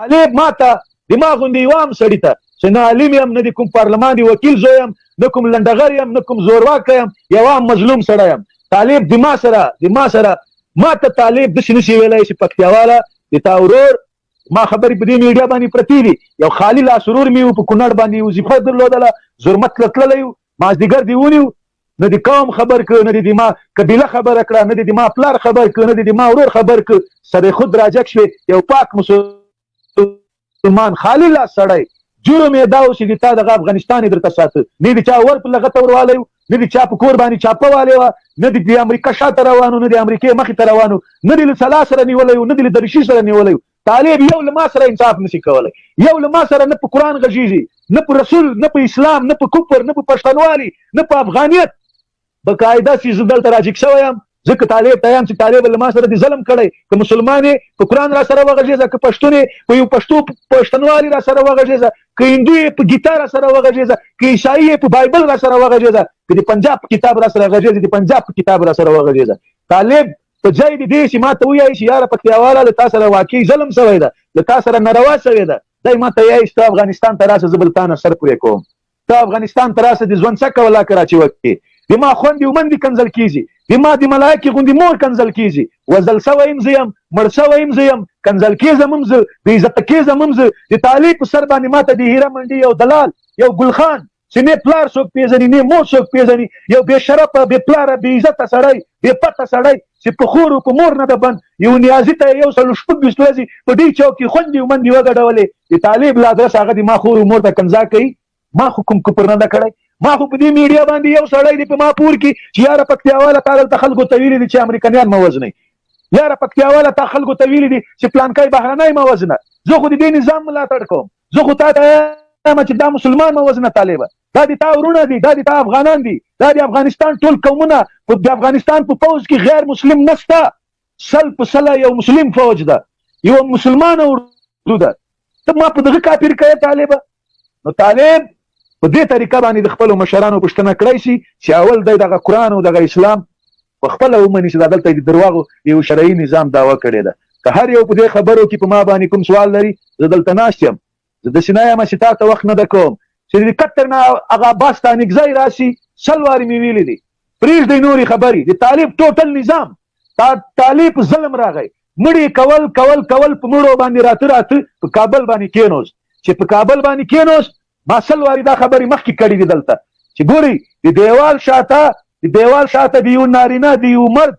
طالب ما ته د ما غوندې یو عام سړي ته چې نه عالم یم نه د کوم پارلمان د وکیل زوی یم نه کوم لنډغر یم نه کوم زورواکی یم یو عام مظلوم سړی یم طالب د ما سره د ما سره ما ته طالب داسې نشي ویلی چې پکتیاواله د تا ورور ما خبرې په دې میډیا باندې پرتې دي یو خالي لاس ورور مې په کونړ باندې وظیفه درلودله زرمت له تللی مازدیګر دې ونیو نه دې قوم خبر کړ نه دې د ما قبیله خبره کړه نه دې د ما پلار خبر کړ نه دې د ما ورور خبر کړ سره خود راجک شوې یو پاک مسلمان خالی لاس سړی جرم یې دا و چې د تا دغه افغانستان یې درته ساته نه د چا ور په لغته وروالی و نه د چا په کور باندې چاپه والی وه نه د امریکا شاته روانو نه د امریکې مخې ته روانو نه د له سلا سره نیولی و نه د له درشي سره نیولی و طالب یو له ما سره انصاف نسی کولی یو له ما سره نه په قران غږیږي نه په رسول نه په اسلام نه په کفر نه په پښتنوالي نه په افغانیت به قاعده سي زه دلته راجیک شوی یم ځکه طالب ته یم چې طالب له ما سره د ظلم کړی که مسلمان په قران را سره وغږیږه که پښتون په یو پښتو پښتنوالي را سره وغږیږه که هندو په ګیتا را سره وغږیږه که عیسائی په بایبل را سره وغږیږه که د پنجاب کتاب را سره غږیږه د پنجاب کتاب را سره وغږیږه طالب په ځای د دې چې ما ته ویایې چې یاره پکتیاواله له تا سره واقعي ظلم سوی ده، له تا سره ناروا سوې ده، دی ما ته یایې چې ته افغانستان ته راشه زه به له تا نه سر پرې کوم، ته افغانستان ته راشه د ژوند څه کوه لا که را چې وکړې د ما خوندې او مندې کنځل کېږي، د ما د ملایکې غوندې مور کنځل کېږي، وژل سوی هم زه یم، مړ سوی هم زه یم، کنځل کېږم هم زه، بې عزته کېږم هم زه، د تالې په سر باندې ما ته د هیره منډي یو دلال، یو ګلخان، چې نه پلار څوک پیژني نه مور څوک پیژني یو بې شرفه بې پلاره بې عزته سړی بې پته سړی چې په خور او په مور نه د بند یو نیازي ته یو سل شپږ بیست ورځې په دې چوک کې خوندې ومندې وګډولې د طالب لا درس هغه د ما خور او مور ته کنځا کوي ما خو کوم کوپر نه ده کړی ما خو په دې میډیا باندې یو سړی دی په ما پور کې چې یاره پکتیاواله تا دلته خلکو ته ویلي دي چې امریکایان مه وژنئ یاره پکتیاواله تا خلکو ته ویلي دي چې پلانکای بهرنی مه وژنه زه خو د دې نظام ملاتړ کوم زه خو تا ته وایم چې دا مسلمان مه وژنه طالبه دا د تا ورونه دي دا د تا افغانان دي دا د افغانستان ټول قومونه په د افغانستان په پوځ کې غیر مسلم نشته سل په سله یو مسلم فوج ده یو مسلمان اردو ده ته ما په دغه کافر کوې طالبه نو طالب په دې طریقه باندې د خپل مشرانو پښتنه کړای شي چې اول د دغه قران او دغه اسلام په خپله ومني چې دا دلته د درواغو د یو شرعي نظام دعوه کړې ده. که هر یو په دې خبرو کې په ما باندې کوم سوال لري، زه دلته ناست یم. زه داسې نه یم چې تا ته وخت نه در کوم. چې د قطر نه هغه بس ته انګزای راشي، سل وارې مې ویلي دي. پرېږدئ نورې خبرې. د طالب ټوټل نظام، تا طالب ظلم راغی. مړي کول، کول، کول، په مړو باندې راته، راته په کابل باندې کېنوست. چې په کابل باندې کېنوست، ما سل واري دا خبري مخکي کړي دي دلته چي ګورئ د ديوال شاته د ديوال شاته د يو نارينه د يو مرد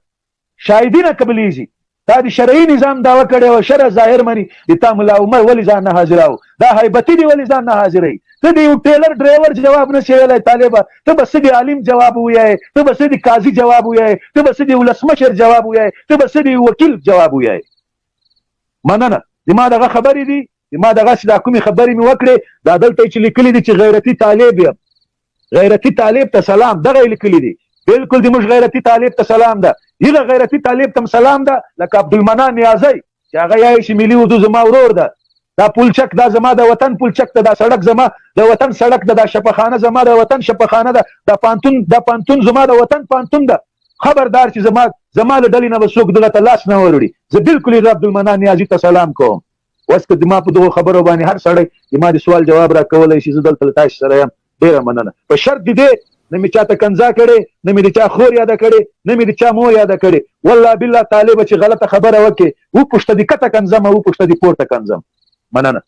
شاهدي نه قبليږي تا د شرعي نظام دعوه کړې وه شرع ظاهر مني د تا ملا عمر ولې ځان نه حاضراو دا هیبتي دي ولې ځان نه حاضروي ته د یو ټیلر ډرایور جواب نه شي ویلی طالبه ته به څه د عالم جواب ووایې ته به څه د قاضي جواب ووایې ته به څه د ولسمشر جواب ووایې ته به څه د وکیل جواب ووایې مننه زما دغه خبرې دي ما دغه چې دا کومې خبرې مې وکړې دا دلته چې لیکلي دي چې غیرتي طالب یم غیرتي طالب ته سلام دغه لیکلي دي بالکل د موږ غیرتي طالب ته سلام ده یغه غیرتي طالب ته سلام ده لکه عبدالمنا نیازی چې هغه یې چې ملي اردو زما ورور ده دا پولچک دا زما د وطن پولچک ده دا سړک زما د وطن سړک ده دا شپخانه زما د وطن شپخانه ده دا پانتون دا پانتون زما د وطن پانتون ده خبردار چې زما زما له ډلې نه به څوک دغه ته لاس نه وروړي زه بالکل عبدالمنا نیازی ته سلام کوم اوس که زما په دغو خبرو باندې هر سړی زما د سوال جواب راکولای شي، زه دلته له تاسې سره یم. ډېره مننه. په شرط د دې، نه مې چاته کنځا کړې، نه مې د چا خور یاده کړې، نه مې د چا مور یاده کړې. والله بالله طالبه چې غلطه خبره وکړې، وپوښته د کته کنځم او وپوښته د پورته کنځم. مننه.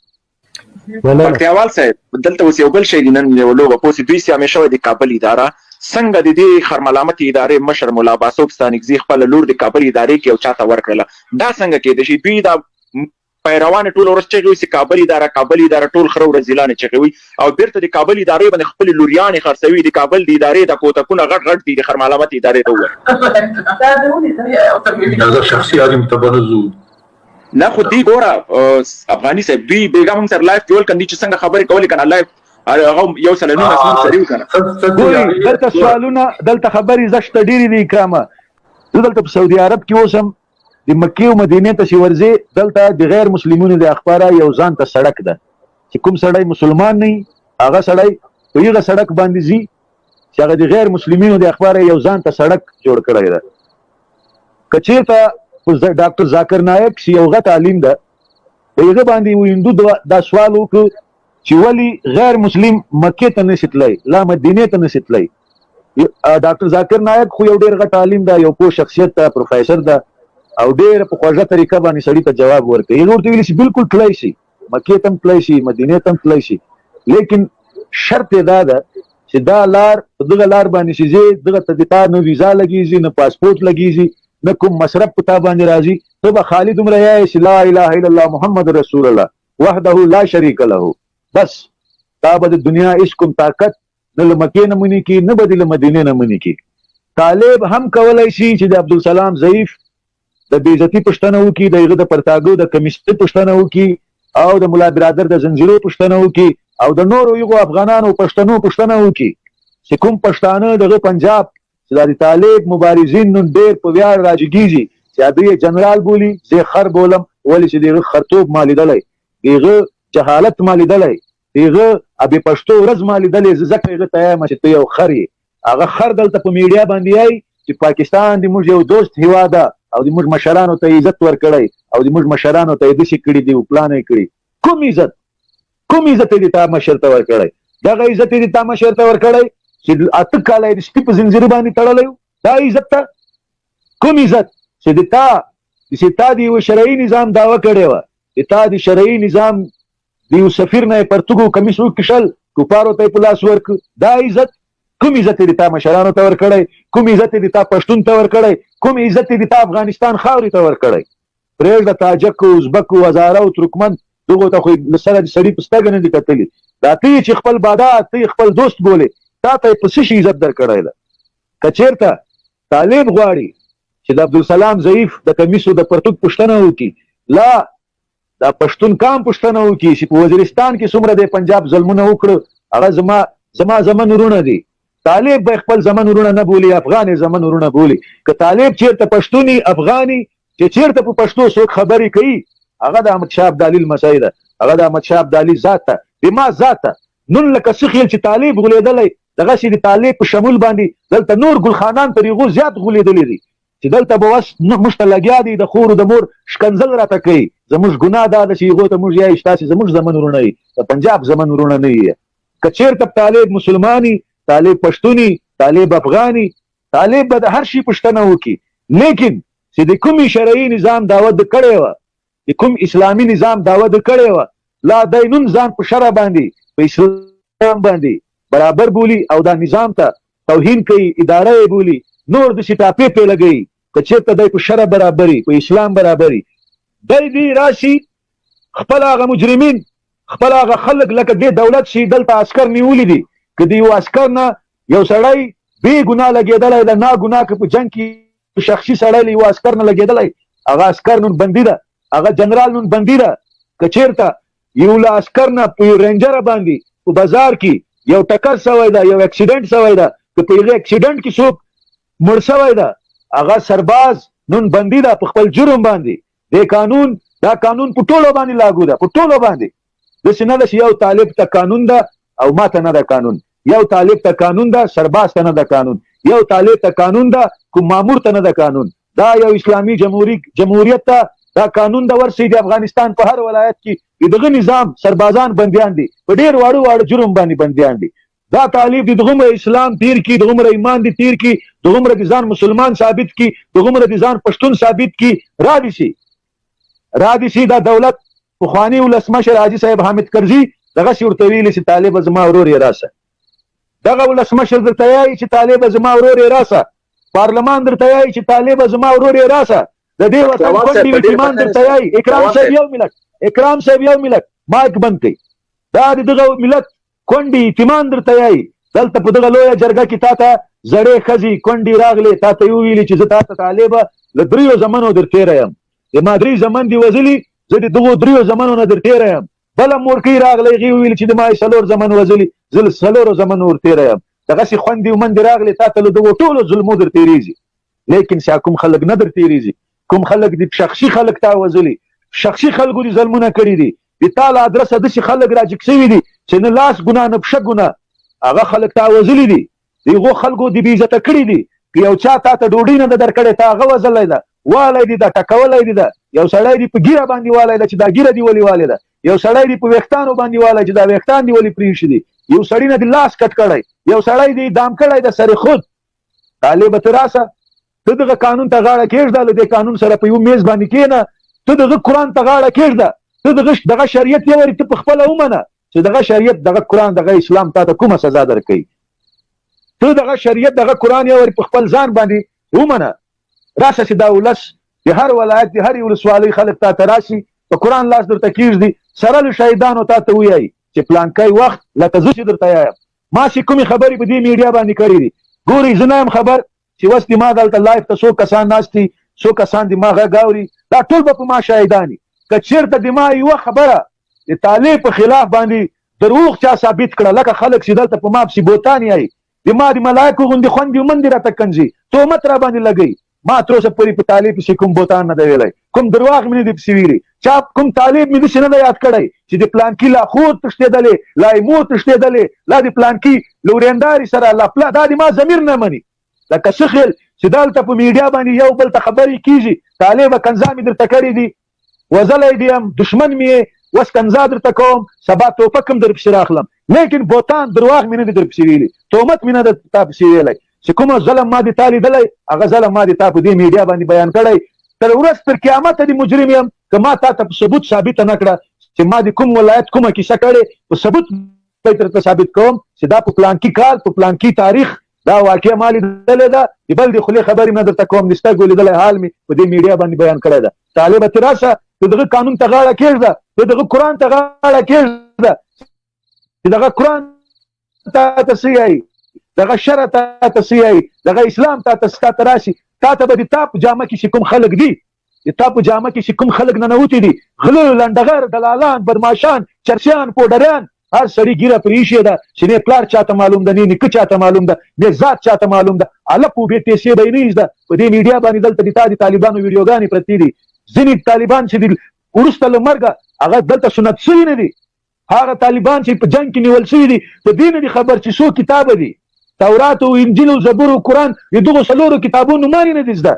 پکتیاوال صاحب دلته اوس یو بل شی دی نن یو لوبه پوسی دوی سي همیشه وای د کابل اداره څنګه د دې خرملامت ادارې مشر مولا باسوب ستانکزي خپل لور د کابل ادارې کې او چاته ورکړله دا څنګه کېدای شي دوی دا پیروان ټول ورځ چغې وسي کابل اداره کابل اداره ټول خره ورځ اعلان چغې وي او بیرته د کابل ادارې باندې خپل لوریانې خرڅوي د کابل د ادارې د کوتکونه غټ غټ دي د خرمالامت ادارې ته وایي دا د شخصي عالم تبرزو نه خو دی ګوره افغاني صاحب دوی بیګا مونږ سره لایف کول کندي چې څنګه خبرې کولې کنه لایف هغه یو سره نو مسلمان سره یو کنه دلته سوالونه دلته خبرې زشت ډېری دي کرامه زه دلته په سعودي عرب کې اوسم د مکې او مدینې ته چې ورځې دلته د غیر مسلمونو د اخباره یو ځان ته سړک ده چې کوم سړی مسلمان نه هغه سړی په یغه سړک باندې زی چې هغه د غیر مسلمانینو د اخبار یو ځان ته سړک جوړ کړی دی کچیرته ډاکټر ذاکر نایک سی یو غټ عالم ده په یغه باندې و هندو دا سوال وکړ چې ولی غیر مسلم مکه ته نشتلای لا مدینه ته نشتلای ډاکټر ذاکر نایک خو یو ډیر غټ عالم ده یو پوه شخصیت ده پروفیسور ده او ډیر په خوږه طریقه باندې سړی ته جواب ورکړي یو ورته ویل شي بالکل تلای شي مکه تم تلای شي مدینه تم تلای شي لیکن شرط دا ده چې دا لار دغه لار باندې شي چې دغه تدتا نه ویزا لګیږي نه پاسپورت لګیږي نه کوم مصرف پتا باندې راځي ته به خالد عمر یې چې لا اله الا الله محمد رسول الله وحده لا شریک له بس دا به د دنیا هیڅ کوم طاقت نه له مکې نه مني کی نه به دې له مدینې نه مني کی طالب هم کولای شي چې د عبدالسلام ضعیف د بیزتی پښتنه وکي د هغه د پرتاګو د کمیسټي پښتنه وکي او د مولا برادر د زنجیرو پښتنه وکي او د نورو یو افغانانو پښتنو پښتنه وکي چې کوم پښتانه دغه پنجاب چې د طالب مبارزین نن ډیر په ویاړ راجګیږي چې دوی جنرال بولی زه خر بولم ولې چې دغه خرتوب مالیدلای دغه جهالت مالیدلای هغه ابي پښتو ورځ ما ليدلې زه ځکه هغه ته يم چې ته يو خر يې هغه خر دلته په ميډيا باندې يای چې پاکستان دې موږ یو دوست هیواد او دې موږ مشرانو ته عزت ورکړی او دې موږ مشرانو ته داسې کړي دی او پلان یې کړی کوم عزت کوم عزت دې تا مشر ته ورکړی دغه عزت دې تا مشر ته ورکړی چې اته کاله دې سپي په زنجیر باندې تړلی دا عزت ته کوم عزت چې دې تا چې تا دې یو شرعي نظام داوا کړی و چې تا دې شرعي نظام د یو سفیر نه یې پرتوګو کمیس وکیښل کفارو ته یې په لاس ورک دا عزت کوم عزت یې د تا مشرانو ته ورکړی کوم عزت یې د تا پښتون ته ورکړی کوم عزت یې د تا افغانستان خاورې ته ورکړی پرېږده تاجک او ازبک او هزاره او ترکمن دغو ته خو له سره د سړي په سترګه نه دي کتلي دا ته یې چې خپل بادا ته یې خپل دوست بولې تا ته یې په څه شي عزت درکړی ده که چېرته طالب غواړي چې د عبدالسلام ضعیف د کمیسو د پرتوک پوښتنه وکړي لا دا پښتون قام پوښتنه وکړي چې په وزیرستان کې څومره د پنجاب ظلمونه وکړ هغه زما زما زمن ورونه دي طالب به خپل زمن ورونه نه بولي افغان زمن ورونه بولي که طالب چیرته پښتوني افغاني چې چیرته په پښتو څوک خبرې کوي هغه د احمد شاه ابدالي لمسی ده هغه د احمد شاه ابدالي ذات ده د ما ذات ده نن لکه څه خیل چې طالب غولېدلی دغسې د طالب په شمول باندې دلته نور ګلخانان تر هغو زیات غولېدلی دي چې دلته به وس موږ ته لګیا دی د خور د مور شکنځل راته کوي زموږ ګناه دا ده چې هغو ته موږ یایو چې تاسې زموږ زمن وروڼه یې د پنجاب زمن وروڼه نه یې که چېرته طالب مسلماني طالب پښتوني طالب افغاني طالب به د هر شي پوښتنه وکړي لیکن چې د کومې شرعي نظام دعوت کړی وه د کوم اسلامي نظام دعوه د کړې وه لا دی نن ځان په شرع باندې په اسلام باندې برابر بولی او دا نظام ته توهین کوي اداره یې بولی نور د سټاپې په لګي که چیرته دی په شرع برابري په اسلام برابري دی دی راشي خپل هغه مجرمین خپل هغه خلک لکه د دولت شي دلته عسكر نیولي دي که دی یو عسكر نه یو سړی بی ګناه لګیدلی د نا ګناه که په جنگ کې شخصي سړی له یوه عسکر نه لګېدلی، هغه عسکر نن بندي ده، هغه جنرال نن بندي ده، که چېرته یو له عسکر نه په یو رینجر باندې په بازار کې یو ټکر سوی ده، یو اکسیډنټ سوی ده، که په هغه اکسیډنټ کې څوک مړ سوی ده، هغه سرباز نن بندي ده په خپل جرم باندې، دې قانون دا قانون په ټولو باندې لاګو ده په ټولو باندې داسې نه ده چې یو طالب ته قانون ده او ما ته نه ده قانون یو طالب ته قانون ده سرباز ته نه ده قانون یو طالب ته قانون ده کوم مامور ته نه ده قانون دا یو اسلامي جمهوری جمهوریت ته دا قانون د ورسې د افغانستان په هر ولایت کې دغه نظام سربازان بندیان دي په ډیر واړو واړو جرم باندې بندیان دي دا تالیف دي دغومره اسلام تیر کی دغومره ایمان دي تیر کی دغومره دي ځان مسلمان ثابت کی دغومره دي ځان پښتون ثابت کی را دي سي را دي سي دا دولت پخوانی ولسمشر حاجی صاحب حامد کرزی دغه سی ورته ویل چې طالب زما ورور یې راسه دغه ولسمشر درته یایي چې طالب زما ورور یې راسه پارلمان درته یایي چې طالب زما ورور یې راسه د دې وطن کونډې وکیمان درته یایي اکرام صاحب یو ملت اکرام صاحب یو ملت مایک بند کړئ دا دغه ملت کونډي یتیمان درته یایي دلته په دغه لویه جرګه کې تاته زړې ښځې کونډي راغلې تاته یې وویلي چې زه تاته طالبه له دریو زمنو در تېره یم د ما درې زمن دي وزلي زه د دغو دریو زمنو نه در تېره یم بله مورکۍ راغله هغې وویل چې د ما یې څلور زمن وزلي زه له څلورو زمنو ور تېره یم دغسې خوندې ومندې راغلې تاته له دغو ټولو ظلمو در تېرېږي لیکن سیا کوم خلک نه در تېرېږي کوم خلک دي شخصي خلک تا وزلي شخصي خلکو دي ظلمونه کړي دي د تا له ادرسه داسې خلک راجګ سوي دي چې نه لاس ګناه نه پښه ګناه هغه خلک تا وزلي دي د هغو خلکو دي بې عزته کړي دي که یو چا تا ته ډوډۍ نه ده درکړې تا هغه وزلی ده والی دي ده ټکولی دي ده یو سړی دي په ګیره باندې والی ده چې دا ګیره دي ولې والې ده یو سړی دي په ویښتانو باندې والی چې دا ویښتان دي ولې پرې شي دي یو سړی نه دي لاس کټ کړی یو سړی دي دام کړی ده سر خود طالب ته راسه ته دغه قانون ته غاړه کېږده له دې قانون سره په یو میز باندې کېنه ته دغه قرآن ته غاړه کېږده ته دغه دغه شریعت یې وري ته په خپله ومنه چې دغه شریعت دغه قرآن دغه اسلام تا ته کومه سزا درکوي ته دغه شریعت دغه قرآن یې وري په خپل ځان باندې ومنه راسه چې دا ولس د هر ولایت د هرې ولسوالۍ خلک تا ته راسي په قرآن لاس درته کېږدي سره له شهیدانو تا ته ویایي چې پلانکی وخت لکه زه چې درته یایم ما چې کومې خبرې په دې میډیا باندې کړې دي ګوري زه نه یم خبر چې وس دې ما دلته لایف ته څو کسان ناست دي څو کسان دې ما غږ اوري دا ټول به په ما شاهدان دي که چېرته د ما یوه خبره د طالب په خلاف باندې دروغ چا ثابت کړه لکه خلک چې دلته په ما پسې بوتان یایي د ما د ملایکو غوندې خوندې ومندې راته کنځي تهمت را باندې لګوي ما تر اوسه پورې په طالب پسې کوم بوتان نه دی ویلی، کوم درواغ مې نه دي پسې ویلي، چا کوم طالب مې داسې نه دی یاد کړی چې د پلانکي لا خور تښتېدلې، لا یې مور تښتېدلې، لا د پلانکي له ورېندارې سره، لا پلا، دا د ما ضمیر نه مني. لکه څه خېل چې دلته په میډیا باندې یو بل ته خبرې کېږي، طالبه کنځا مې درته کړې دي، وزلی دی یم دښمن می یی وس کنزا درته کوم سبا توپک هم درپسی راخلم لیکن بوتان درواغ می ندی درپسی ویلی تومت می نده تا پسی ویلی چی کوم ظلم ما دی تا لیدلی هغه ظلم ما دی تا په دی میډیا باندی بیان کړی تر ورځ تر قیامته دی مجرم یم که ما تاته په ثبوت ثابته نکړه چی ما دی کوم ولایت کومه کیسه کړی په ثبوت به درته ثابت کوم چی دا په پلانکی کال په پلانکی تاریخ دا واقعه ما لیدلې ده د بل د خولې خبرې نه درته کوم د سترګو لیدلی حال مې په دې میډیا باندې بیان کړی ده طالبه ته راشه د دغه قانون ته غاړه کېږده د دغه قرآن ته غاړه کېږده چې دغه قرآن تا ته څه وایي دغه شرع تا ته څه وایي دغه اسلام تا ته ستا ته راشي تا ته به د تا په جامه کې چې کوم خلک دي د تا په جامه کې چې کوم خلک ننوتي دي غله لنډغر دلالان بدماشان چرسیان پوډریان هر سړي ګیره پرې ایښې ده چې نه پلار چاته معلوم ده نه نیکه چاته معلوم ده نه ذات چاته معلوم ده هلک خو بې پیسې به یې نه ایږده په دې میډیا باندې دلته د تا د طالبانو ویډیوګانې پرتې دي ځینې طالبان چې دي وروسته له مرګه هغه دلته سنت سوي نه دي هغه طالبان چې په جنګ کې نیول شوي دي په دې نه دي خبر چې څو کتابه دي تورات او انجیل او زبور او قرآن د دغو څلورو کتابونو معنی نه دي زده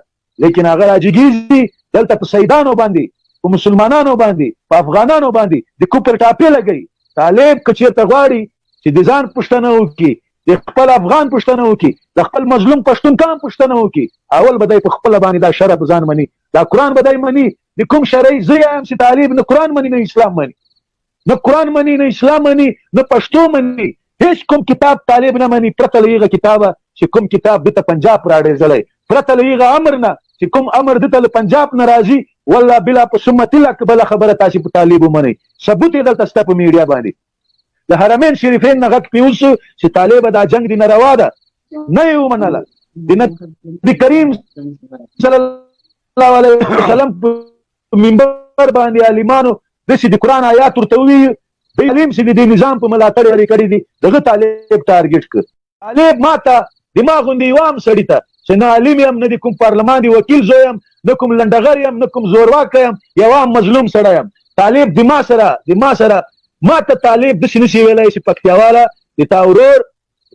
لیکن هغه راجګیږي دلته په سیدانو باندې په مسلمانانو باندې په افغانانو باندې د کوپر ټاپې لګي طالب که چیرته غواړي چې د ځان پښتنه وکړي د خپل افغان پښتنه وکړي د خپل مظلوم پښتون قام پښتنه وکړي اول به دای په خپل باندې دا شرع ځان مني دا قران به دای مني د کوم شرعي زه یم چې طالب نه قران مني نه اسلام مني نه قرآن مني نه اسلام مني نه پښتو مني هیڅ کوم کتاب طالب نه مني پرته له هغه کتابه چې کوم کتاب دته پنجاب راړېزلی پرته له هغه امر نه چې کوم امر دته له پنجاب نه راځي والله بلا په سمت الله که بله خبره تاسو په طالب ومنئ ثبوت یې دلته ستا په میډیا باندې د حرمین شریفین نه غږ پیوز شو چې طالب دا جنگ دی ناروا ده نه یې ومنله د نبي کریم صلی الله علیه وسلم په منبر باندې عالمانو داسې د قرآن آیات ورته وویل دی عالم چې د دې نظام په ملاتړ یې کړي دي دغه طالب ټارګټ کړ طالب ما ته د ما غوندې یو عام سړي ته چې نه عالم یم نه د کوم پارلمان د وکیل زوی یم نه کوم لنډغر یم نه کوم زورواکی یم یو عام مظلوم سړی یم طالب د ما سره د ما سره ما ته طالب داسې نشي ویلی چې پکتیاواله د تا ورور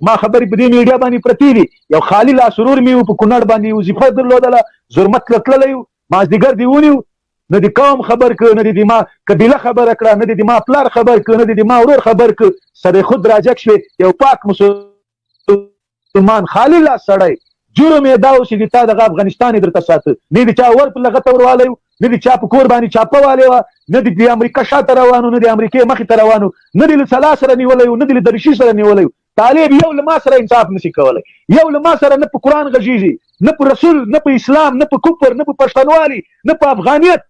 ما خبرې په دې میډیا باندې پرتې دي یو خالي لاس ورور مې په کونړ باندې وظیفه درلودله زرمت له تللی مازدیګر دې ونیو نه دې قوم خبر کړ نه دې د ما قبیله خبره کړه نه دې د ما پلار خبر کړ نه دې د ما ورور خبر کړ سره خود راجک شوې یو پاک مسلمان خالی الله سړی جرم یې دا و چې د تا دغه افغانستان یې درته ساته نه د چا ور په لغته وروالی نه د چا په کور باندې چاپه والی وه نه د امریکا شاته روانو نه د امریکې مخې ته روانو نه د له سلا سره نیولی نه د له درشي سره نیولی طالب یو له ما سره انصاف نشي کولی یو له ما سره نه په قران غږیږي نه په رسول نه په اسلام نه په کفر نه په پښتنوالي نه په افغانیت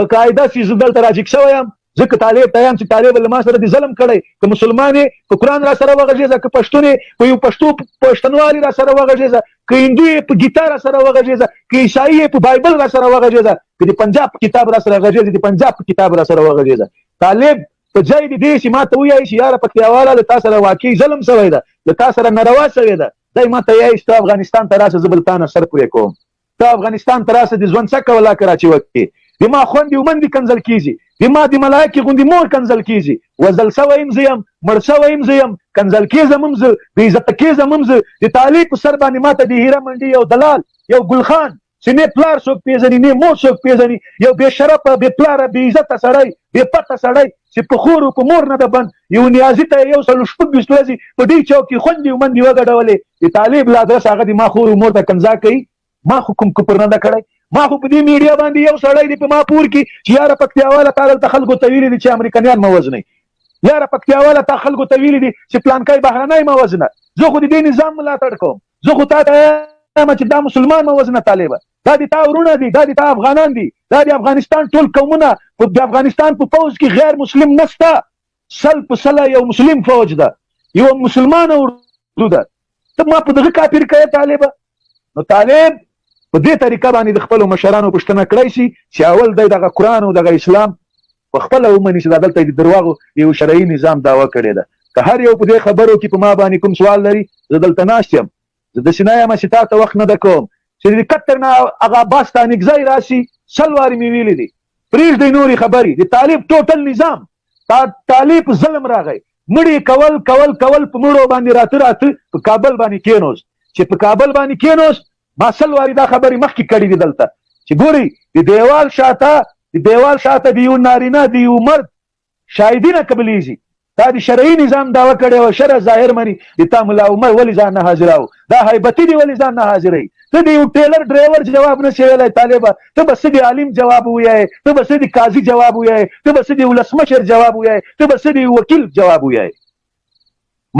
به قاعده سي زه دلته راجیک شوی یم ځکه طالب ته یم چې طالب له ما سره دې ظلم کړی که مسلمان په قران را سره وغږیږه که پښتون په یو پښتو پښتنوالي را سره وغږیږه که هندو په ګیتا را سره وغږیږه که عیسائی په بایبل را سره وغږیږه که د پنجاب کتاب را سره غږیږه د پنجاب کتاب را سره وغږیږه طالب په ځای د دې چې ما ته ویایي چې یاره پکتیاواله له تا سره واقعي ظلم سوی ده، له تا سره ناروا سوې ده، دی ما ته یایي چې ته افغانستان ته راشه زه به له تا نه سر پرې کوم، ته افغانستان ته راشه د ژوند څکه ولا که راچې وکړې، د ما خوندې ومندې کنځل کېږي، د ما د ملایکې غوندې مور کنځل کېږي، وژل سوی هم زه یم، مړ سوی هم زه یم، کنځل کېږم هم زه، بې عزته کېږم هم زه، د طالع په سر باندې ما ته د هیره منډي یو دلال، یو ګلخان، چې نه پلار څوک پیژني نه مور څوک پیژني یو بې شرفه بې پلاره بې عزته سړی بې پته سړی چې په خور او په مور نه د بند یو نیازي ته یو سل شپږ ویشت ورځې په دې چوک کې خوندې او مندې وګډولې د طالب له ادرس هغه د ما خور او مور ته کنځا کوي ما خو کوم کفر نه ده کړی ما خو په دې میډیا باندې یو سړی دی په ما پور کې چې یاره پکتیاواله تا دلته خلکو ته ویلي دي چې امریکایان مه وژنئ یاره پکتیاواله تا خلکو ته ویلي دي چې پلانکای بهرنی مه وژنه زه خو د دې نظام ملاتړ کوم زه خو تا ته وایم چې دا مسلمان مه وژنه طالبه دا د تا ورونه دي دا د تا افغانان دي دا د افغانستان ټول قومونه په د افغانستان په پوځ کې غیر مسلم نشته سل په سله یو مسلم فوج ده یو مسلمان اردو ده ته ما په دغه کافر کړی طالبه نو طالب په دې طریقه باندې د خپلو مشرانو پوښتنه کړای شي چې اول دی دغه قرآن او دغه اسلام په خپله ومني چې دا دلته یې د درواغو د یو شرعي نظام دعوه کړې ده. که هر یو په دې خبرو کې په ما باندې کوم سوال لري، زه دلته ناست یم. زه داسې نه یم چې تاته وخت نه درکوم. چې د قطر نه هغه عباس ستانکزی راشي، سل وارې مې ویلي دي. پرېږدئ نورې خبرې. د طالب ټوټل نظام ستا تالې په ظلم راغی مړي کول کول کول په مړو باندې راته راته په کابل باندې کینوس چې په کابل باندې کینوس ما سل واري دا خبرې مخکې کړې دي دلته چې ګوري د دیوال شاته د دیوال شاته د یو نارینه د یو مرد شاهدی نه قبلېږي تا د شرعي نظام دعوه کړې وه شرع ظاهر مني د تا ملا عمر ولې ځان نه حاضراو دا هیبتی دی ولی ځان نه حاضرې ته دی یو ټیلر ډرایور جواب نه شیلای طالبه ته بس دی عالم جواب ویای ته بس دی قاضي جواب ویای ته بس دی ولسمشر جواب ویای ته بس دی وکیل جواب ویای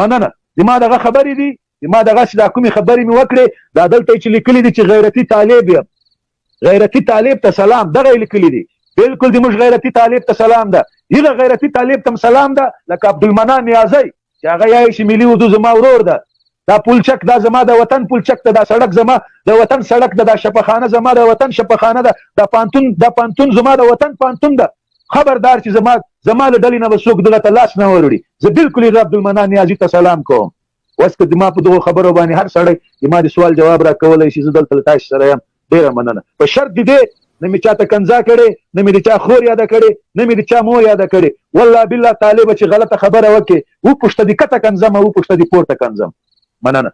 مننه زما دغه خبرې دي زما دغه چې دا کومې خبرې مې وکړې دا دلته چې لیکلي دي چې غیرتي طالب یم غیرتی طالب ته سلام دغه یې لیکلي دي بلکل دي موږ غیرتی طالب ته سلام ده هغه غیرتی طالب ته سلام ده لکه عبدالمنان نیازی چې هغه یې چې ملي اردو زما ورور ده دا پولچک دا زما د وطن پولچک ته دا سړک زما د وطن سړک ده دا شپخانه زما د وطن شپخانه ده دا پانتون دا پانتون زما د وطن پانتون ده خبردار چې زما زما له ډلې نه به څوک دغه ته لاس نه وروړي زه بلکل هغه عبدالمنان نیازي ته سلام کوم اوس که زما په دغو خبرو باندې هر سړی زما د سوال جواب راکولای شي، زه دلته له تاسې سره یم. ډېره مننه. په شرط د دې، نه مې چاته کنځا کړې، نه مې د چا خور یاده کړې، نه مې د چا مور یاده کړې. والله بالله تعالې به چې غلطه خبره وکړې، وپوښته د کته کنځم او وپوښته د پورته کنځم. مننه.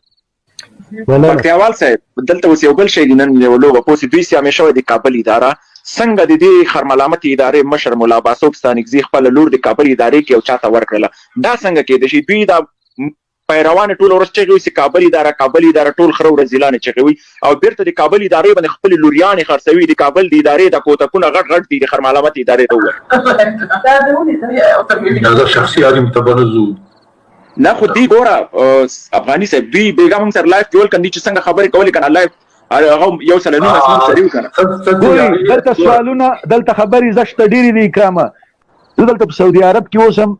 پکتیاوال صاحب دلته اوس یو بل شی دی نن یو لوغه پوسی دوی سیامه شوی د کابل اداره څنګه د دې خرملامت ادارې مشر مولا باسوب ستانکزي خپل لور د کابل ادارې کې او چاته ورکړله دا څنګه کېدې شي دوی دا پیروان ټوله ورځ چغې وهي چې کابل اداره، کابل اداره، ټول خره ورځیلان یې چغې وهي او بېرته د کابل ادارې باندې خپلې لوریانې خرڅوي، د کابل د ادارې دا کوتکونه غټ غټ دي، د خرمعلامت ادارې ته ووایه. دا دا شخصي عالم ته به نه ځو. نه خو دی ګوره افغاني صاحب دوی بیګا موږ سره لایف کې ول کنه چې څنګه خبرې کولې کنه لایف هغه یو سره نو اسمان سره یو کنه ګوره دلته سوالونه دلته خبرې زشت ډېری دي کرامه زه دلته په سعودي عرب کې اوسم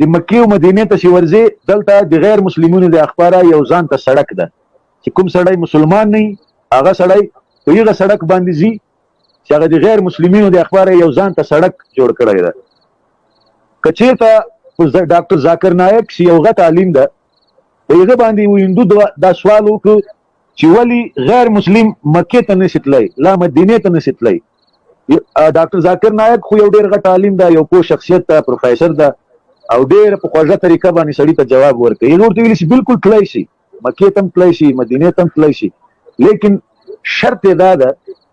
د مکې او مدینې ته چې ورځې دلته د غیر مسلمونو د اخباره یو ځان ته سړک ده چې کوم سړی مسلمان نه هغه سړی په یغه سړک باندې زی چې هغه د غیر مسلمانو د اخبار یو ځان ته سړک جوړ کړی دی کچیرته ډاکټر ذاکر نایک سی یو غټ عالم ده په یغه باندې ویندو دا سوال وکړ چی ولی غیر مسلم مکه ته نشی تلای لا مدینه ته نشی تلای ډاکټر ذاکر نایک خو یو ډیر غټ عالم ده یو پوه شخصیت ده پروفیسور ده او ډیر په خوږه طریقه باندې سړی ته جواب ورکړي نور ته ویل شي بالکل تلای شي مکه تم تلای شي مدینه تم تلای شي لیکن شرط دا ده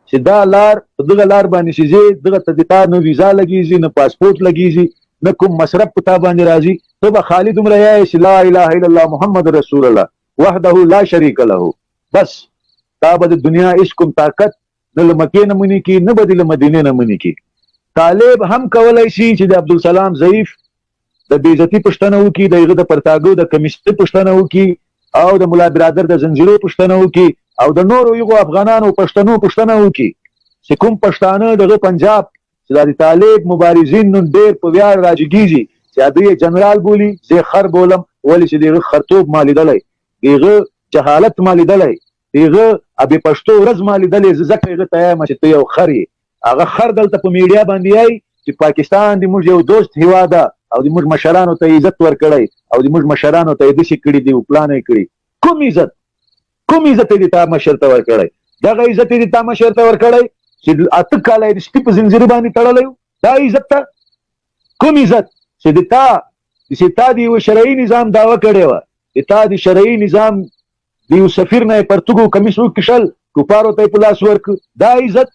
چې دا لار دغه لار باندې شي زی دغه تدتا نو ویزا لګیږي نه پاسپورت لګیږي نه کوم مصرف پتا باندې راځي ته به خالد عمر یا چې لا اله الا الله محمد رسول الله وحده لا شریک له بس تا به د دنیا هیڅ کوم طاقت نه له مکې نه مني کي نه به دې له مدینې نه مني کي طالب هم کولای شي چې د عبدالسلام ضعیف د بیزتی پښتنه وکي د هغه د پرتاګو د کمیسټ پښتنه وکي او د مولا برادر د زنجیرو پښتنه وکي او د نورو یو افغانانو پښتنو پښتنه وکي چې کوم پښتانه دغه پنجاب چې دا د طالب مبارزین نن ډېر په ویاړ راجګیږي چې هغوی یې جنرال بولي، زه یې خر بولم، ولې چې د هغه خرتوب ما لیدلی، د هغه جهالت ما لیدلی، د هغه بې پښتو ورځ ما لیدلې، زه ځکه هغه ته وایم چې ته یو خر یې، هغه خر دلته په میډیا باندې وایي چې پاکستان د موږ یو دوست هېواد ده او د موږ مشرانو ته یې عزت ورکړی او د موږ مشرانو ته یې داسې کړي دي او پلانه یې کړي، کوم عزت؟ کوم عزت دې تا مشر ته ورکړی دغه عزت دې تا مشر ته ورکړی چې اته کاله دې سپي په زنځیر باندې تړلی دا عزت ته کوم عزت چې د تا چې تا دی یو شرعي نظام داوا کړی و چې تا دی شرعي نظام دی یو سفیر نه پرتګو کمیسو کشل کوپارو ته په لاس ورک دا عزت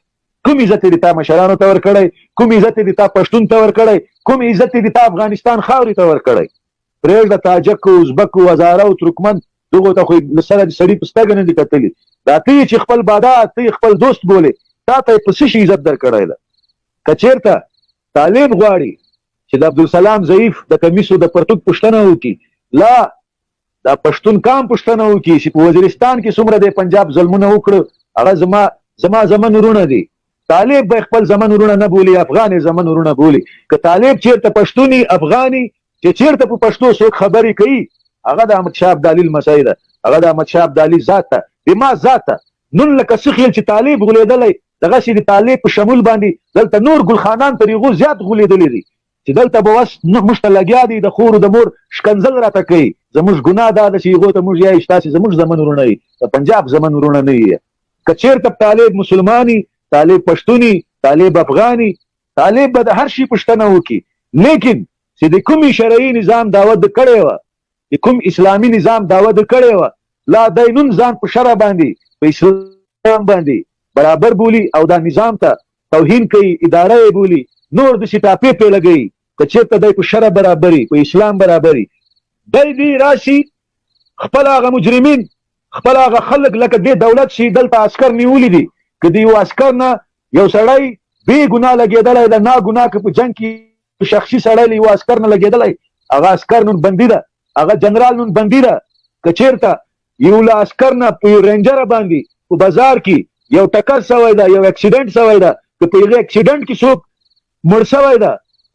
کوم عزت دی تا مشرانو ته ورکړی کوم عزت دی تا پښتون ته ورکړی کوم عزت دی تا افغانستان خاورې ته ورکړی پرېږده تاجک او ازبک او هزاره او ترکمن دغو ته خو له سره دې سړي په سترګه نه دي کتلي دا ته یې چې خپل بادا ته یې خپل دوست بولې تا ته یې په څه شي عزت درکړی ده که چېرته طالب غواړي چې د عبدالسلام ضعیف د کمیسو د پرتوک پوښتنه وکړي لا دا پښتون کام پښتنه وکي چې په وزیرستان کې څومره د پنجاب ظلمونه وکړو هغه زما زما زمن رونه دي طالب به خپل زمن ورونه نه بولي افغان زمن ورونه بولي که طالب چیرته پښتوني افغاني چې چیرته په پښتو څوک خبرې کوي هغه د احمد شاه ابدالي لمسی ده هغه د احمد شاه ابدالي ذات ده د ما ذات نن لکه څه خیل چې طالب غولېدلی دغسې د طالب په شمول باندې دلته نور ګلخانان تر هغو زیات غولېدلي دي چې دلته به وس نه موږ ته لګیا دی د خور د مور شکنځل راته کوي زموږ ګناه دا ده چې هغو ته موږ یایو چې تاسې زموږ زمن وروڼه یي د پنجاب زمن وروڼه نه یي که چېرته طالب مسلماني طالب پښتوني طالب افغاني طالب به د هر شي پوښتنه وکړي لیکن چې د کوم شرعي نظام دعوت د کړی وه د کوم اسلامي نظام دعوت د کړی وه لا دی نن ځان په شرع باندې په اسلام باندې برابر بولی او دا نظام ته توهین کوي اداره یې بولي نور دسي ټاپې پرې لګوي که چیرته دی په شرع برابر وي په اسلام برابر وي دی دي راشي خپل هغه مجرمین خپل هغه خلک لکه دې دولت شي دلته عسکر نیولي دي که د یو عسکر نه یو سړی بې ګناه لګېدلی د نا ګناه که په جنګ کې شخصي سړی له یوه عسکر نه لګېدلی هغه عسکر نن بندي ده هغه جنرال نن بندي ده که چېرته يو له عسکر نه په يو رينجر باندي په بازار کي يو ټکر سوی ده يو اکسيډنټ سوی ده که په هغه اکسيډنټ کي څوک مړ سوی ده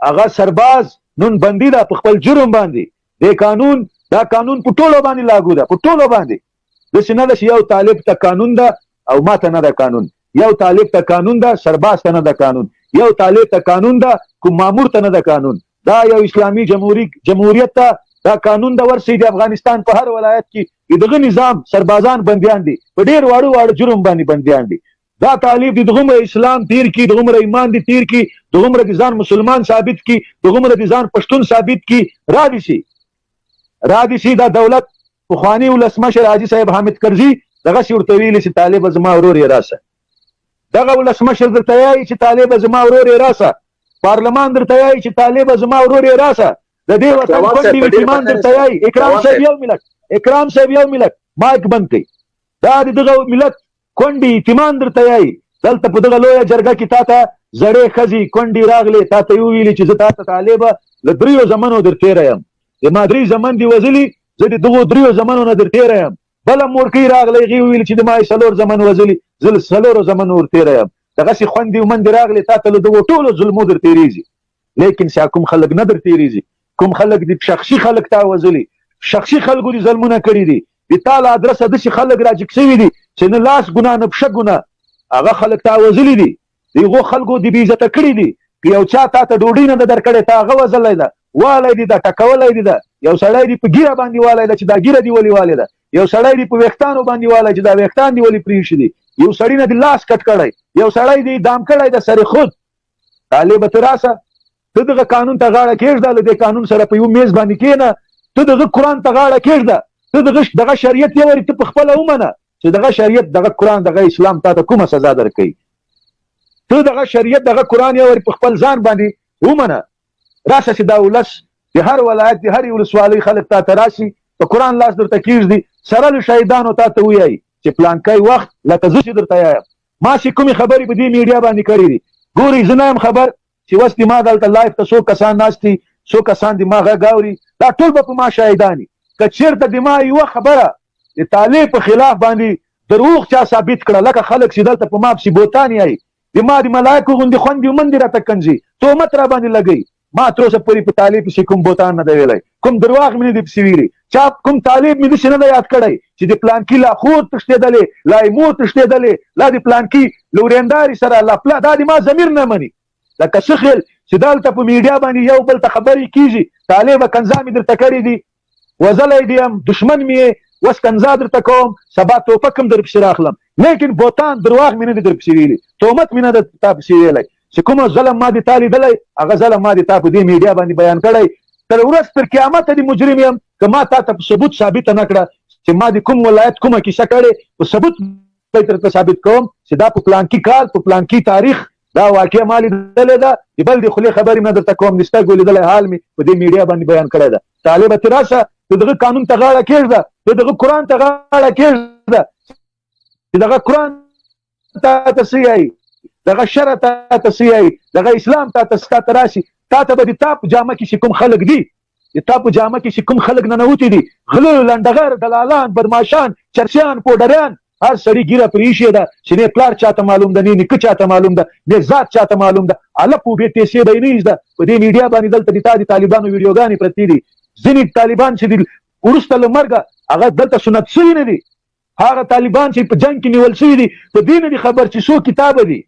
هغه سرباز نن بندي ده په خپل جرم باندي دې قانون دا قانون په ټولو باندي لاګو ده په ټولو باندي داسي نه ده چي يو طالب ته قانون ده او ما ته نه ده قانون یو طالب ته قانون ده سرباز ته نه ده قانون یو طالب ته قانون ده کوم مامور ته نه ده قانون دا یو اسلامي جمهوریت جمهوریت ته دا قانون د ورسي د افغانستان په هر ولایت کې دغه نظام سربازان بنديان دي په ډیر واړو واړو جرم باندې بنديان دي دا طالب د غمر اسلام تیر کی د غمر ایمان دی تیر کی د غمر د ځان مسلمان ثابت کی د غمر د ځان پښتون ثابت کی را دي شي را دي شي دا دولت پخواني ولسمشر حاجي صاحب حامد کرزي دغه سي ورته ویلي چې طالب زما ورور یې راسه دغه ولسمشر درته یایي چې طالب زما ورور یې راسه پارلمان درته یایي چې طالب زما ورور یې راسه د دې وطن ګوند ملي ټیمان درته یایي اکرام صاحب یو ملت اکرام صاحب یو ملت مایک بند کړي دا دغه ملت کونډې یتیمان درته یایي دلته په دغه لویه جرګه کې تاته زړې ښځې کونډې راغلې تاته یې وویلې چې زه تاته طالبه له دریو زمنو در تېره یم زما درې زمن دي وزلي زه د دغو دریو زمنو نه در تېره یم بله مورکۍ راغله هغې وویل چې د ما یې څلور زمن وزلي زه له څلورو زمنو ور تېره یم دغسې خوندې ومندې راغلې تاته له دغو ټولو ظلمو در تېرېږي لیکن سیاکوم خلک نه در تېرېږي کوم خلک دي شخصي خلک تا وزلي شخصي خلکو دي ظلمونه کړي دي د تا له ادرسه داسې خلک راجګ شوي دي چې نه لاس ګناه نه پښه ګناه هغه خلک تا وزلي دي د هغو خلکو دي بېعزته کړي دي که یو چا تا ته ډوډۍ نه ده درکړې تا هغه وزلی ده والی دي ده ټکولی دي ده یو سړی دي په ګیره باندې والی ده چې دا ګیره دي ولې والې ده یو سړی دي په ویښتانو باندې والی چې دا ویښتان دي ولې پرې شي دي یو سړی نه دي لاس کټ کړی یو سړی دي دام کړی ده سر خود طالب ته راسه ته دغه قانون ته غاړه کېږده له دې قانون سره په یو میز باندې کېنه ته دغه قرآن ته غاړه کېږده ته دغه دغه شریعت یې وري ته په خپله ومنه چې دغه شریعت دغه قرآن دغه اسلام تا ته کومه سزا درکوي ته دغه شریعت دغه قرآن یې وري په خپل ځان باندې ومنه راسه چې دا ولس د هر ولایت د هرې ولسوالۍ خلک تا ته راسي په قرآن لاس درته کېږدي سره له شهیدانو تا ته ویایي چې پلانکی وخت لکه زه چې درته یایم ما چې کومې خبرې په دې میډیا باندې کړې دي ګوري زه نه یم خبر چې وس دي ما دلته لایف ته څو کسان ناست دي څو کسان دي ما غږ اوري دا ټول به په ما شاهداني که چېرته د ما یوه خبره د طالب په خلاف باندې دروغ چا ثابت کړه لکه خلک چې دلته په ما پسې بوتاني آی د ما د ملایکو غوندې خوندې ومندې راته کنځي تهمت را باندې لګوي ما تر اوسه پورې په طالب پسې کوم بوتان نه دی ویلی کوم درواغ مې نه دي پسې ویلي چا کوم طالب مې داسې نه دی یاد کړی چې د پلانکي لا خور تښتېدلې لا یې مور تښتېدلې لا د پلانکي له ورېنداري سره لا پلا دا د ما ضمیر نه مني لکه څه خیل چې دلته په میډیا باندې یو بل ته خبرې کېږي طالبه کنځا مې درته کړي دي وزلی دی یم دښمن می یی وس کنزا درته کوم سبا توپک هم درپسی راخلم لیکن بوتان درواغ می ندی درپسی ویلی تومت می نده تا پسی ویلی چی کوم ظلم ما دی تا لیدلی هغه ظلم ما دی تا په دی میډیا باندی بیان کړی تر ورځ تر قیامته دی مجرم یم که ما تاته په ثبوت ثابته نکړه چی ما دی کوم ولایت کومه کیسه کړی په ثبوت به درته ثابت کوم چی دا په پلانکی کال په پلانکی تاریخ دا واقعه ما لیدلې ده چې بل دې خولې خبرې نه درته کوم نشته ګو لیدلی حال مې په دې میډیا باندې بیان کړی ده طالبه ته راشه د دغه قانون ته غاړه کېږده د دغه قرآن ته غاړه کېږده چې دغه قرآن تا ته څه یایي دغه شرع تا ته څه یایي دغه اسلام تا ته څه ته راشي تا ته به د تاپ جامه کې چې کوم خلک دي د تا په جامه کې چې کوم خلک ننوتي دي، غله، لنډغر، دلالان، بدماشان، چرسیان، پوډریان، هر سړي ږیره پرې ایښې ده چې نۀ پلار چاته معلوم ده، نۀ نیکه چاته معلوم ده، نۀ ذات چاته معلوم ده، اله پو بې پېسې به یې نۀ ږده. په دې میډیا باندې دلته د تا د طالبانو ویډیوګانې پرتې دي، ځینې طالبان چې دي وروسته له مرګه هغه دلته سنت شوي نۀ دي، هغه طالبان چې په جنګ کې نیول شوي دي په دې نۀ دي خبر چې څو کتابه دي،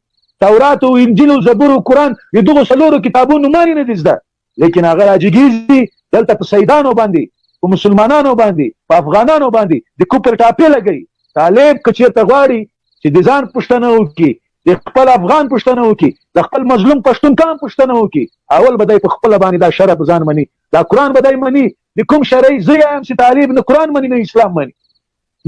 تورات او انجیل او زبور او قرآن د دغو څلورو کتابو نومانې نۀ دي زده. لیکن هغه راجګیږي دلته په سیدانو باندې په مسلمانانو باندې په افغانانو باندې د کوپر ټاپې لګي طالب که چیرته غواړي چې د ځان پښتنه وکړي د خپل افغان پښتنه وکړي د خپل مظلوم پښتون قام پښتنه وکړي اول به دای په خپل باندې دا شرع ځان مني دا قران به دای مني د کوم شرعي زه یم چې طالب نه قران مني نه اسلام مني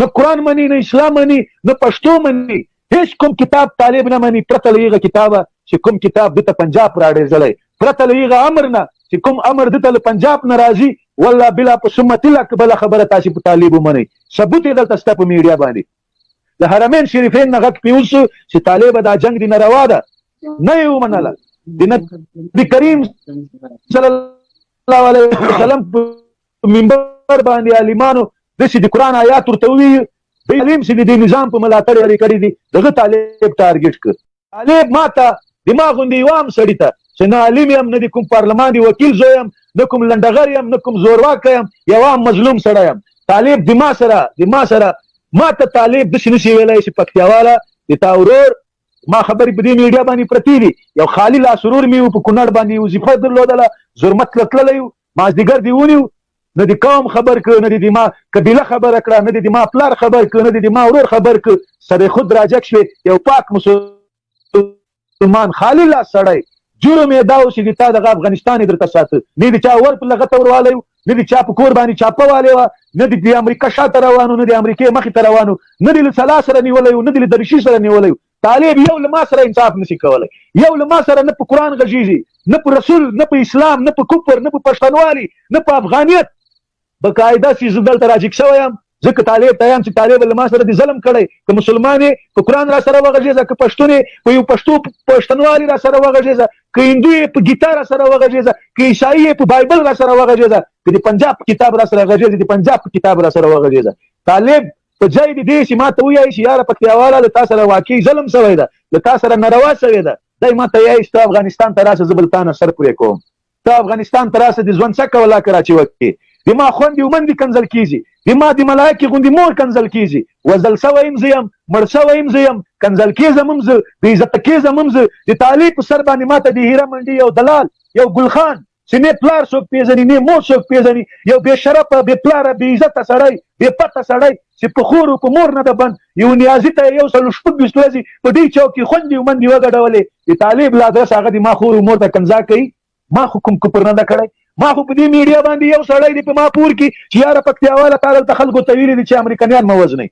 نه قرآن مني نه اسلام مني نه پښتو مني هیڅ کوم کتاب طالب نه مني پرته له هغه کتابه چې کوم کتاب دته پنجاب راړېزلی پرته له هغه امر نه چې کوم امر دته له پنجاب نه راځي والله بلا په سمت الله که بله خبره تاسو په طالب ومنئ ثبوت یې دلته ستا په میډیا باندې د حرمین شریفین نه غږ پیول شو چې طالب دا جنگ دی ناروا ده نه یې ومنله د نبي کریم صلی الله علیه وسلم په منبر باندې عالمانو د چې د قران آیات ورته وی دی علم چې د نظام په ملاتړ لري کړی دی دغه طالب ټارګټ کړ طالب ماته دماغ غوندي وام سړی ته چې نه عالم يم نه کوم پارلمان دی وکیل زویم نه کوم لندغر يم نه کوم زورواک يم یو مظلوم سړی يم طالب دما سره دما سره ماته طالب د شنو شي ویلای چې پکتیاواله د تا ورور ما خبرې په دې میډیا باندې پرتی دي یو خالی لا سرور میو په کونړ باندې وظیفه درلودله زرمت لتللی مازدیګر دې ونیو نه دې قوم خبر کړ نه دې د ما قبیله خبره کړه نه دې د ما پلار خبر کړ نه دې د ما ورور خبر کړ سره خود راجک شوې یو پاک مسلمان خالی لا سړی جرم یې دا و چې د تا دغه افغانستان یې درته ساته نه د چا ور په لغته وروالی و نه د چا په کور باندې چاپه والی وه نه د امریکا شاته روانو نه د امریکې مخې ته روانو نه د له سلا سره نیولی و نه د له درشي سره نیولی و طالب یو له ما سره انصاف نسی کولی یو له ما سره نه په قران غږیږي نه په رسول نه په اسلام نه په کفر نه په پښتنوالي نه په افغانیت به قاعده سي زه دلته راجیک شوی یم ځکه طالب ته یم چې طالب له ما سره د ظلم کړی که مسلمان په قران را سره وغږیږه که پښتون په یو پښتو پښتنوالي را سره وغږیږه که هندو په ګیتا را سره وغږیږه که عیسائی په بایبل را سره وغږیږه که د پنجاب کتاب را سره غږیږه د پنجاب کتاب را سره وغږیږه طالب په ځای د دې چې ما ته ویایې چې یاره پکتیاواله له تا سره واقعي ظلم سوی ده، له تا سره ناروا سوې ده، دی ما ته یایې چې ته افغانستان ته راشه زه به له تا نه سر پرې کوم، ته افغانستان ته راشه د ژوند څه کوه لا کراچۍ وکې د ما خوندې او مندې کنځل کېږي، د ما د ملائکې غوندې مور کنځل کېږي، وژل سوی هم زه یم، مړ سوی هم زه یم، کنځل کېږم هم زه، بې عزته کېږم هم زه، د تالې په سر باندې ما ته د هیره منډي یو دلال، یو ګل خان، چې نه پلار څوک پیژني نه مور څوک پیژني یو بې شرفه بې پلاره بې عزته سړی بې پته سړی چې په خور او په مور نه د بند یو نیازي ته یو سل شپږ بیست ورځې په دې چوک کې خوندې او مندې وګډولې د طالب له ادرس هغه د ما خور او مور ته کنځا کوي ما خو کوم کوپر نه ده کړی ما خو په دې میډیا باندې یو سړی دی په ما پور کې چې یاره پکتیاواله تا دلته خلکو ته ویلي دي چې امریکایان مه وژنئ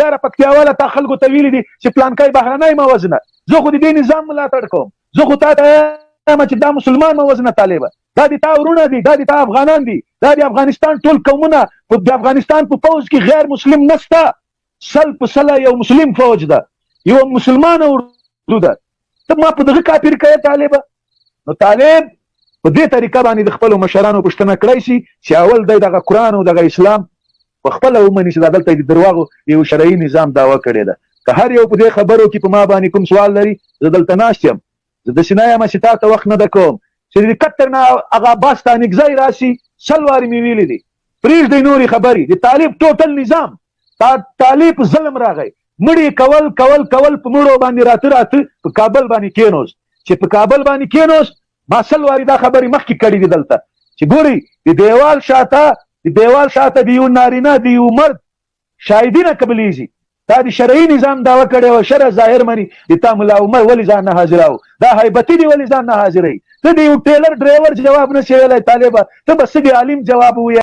یاره پکتیاواله تا خلکو ته ویلي دي چې پلانکای بهرنی مه وژنه زه خو د دې نظام ملاتړ کوم زه خو تا ته وایم چې دا مسلمان مه وژنه طالبه دا د تا ورونه دي دا د تا افغانان دي دا د افغانستان ټول قومونه په د افغانستان په پوځ کې غیر مسلم نشته سل په سله یو مسلم فوج ده یو مسلمان اردو ده ته ما په دغه کافر کړی طالبه نو طالب په دې طریقه باندې د خپل مشرانو پښتنه کړای شي چې اول د دغه قران او دغه اسلام په خپله ومني چې دا دلته یې د درواغو د یوه شرعي نظام دعوه کړې ده. که هر یو په دې خبرو کې په ما باندې کوم سوال لري، زه دلته ناست یم. زه داسې نه یم چې تا ته وخت نه در کوم. چې د قطر نه هغه بس ته انګزای راشي، سل وارې مې ویلي دي. پرېږدئ نورې خبرې. د طالب ټوټل نظام، تا طالب ظلم راغی. مړي کول، کول، کول، په مړو باندې راته، راته په کابل باندې کېنوست. چې په کابل باندې کېنوست، ما سل واري دا خبري مخکي کړي دي دلته چي ګوري د ديوال شاته د ديوال شاته د يو نارينه د يو مرد شاهدي نه قبليږي تا د شرعي نظام دعوه کړې او شرع ظاهر مني د تا ملا عمر ولې ځان نه حاضراو دا هیبتي دی ولې ځان نه حاضرې ته د یو ټیلر ډرایور جواب نه شي ویلی طالبه ته به څه د عالم جواب ووایې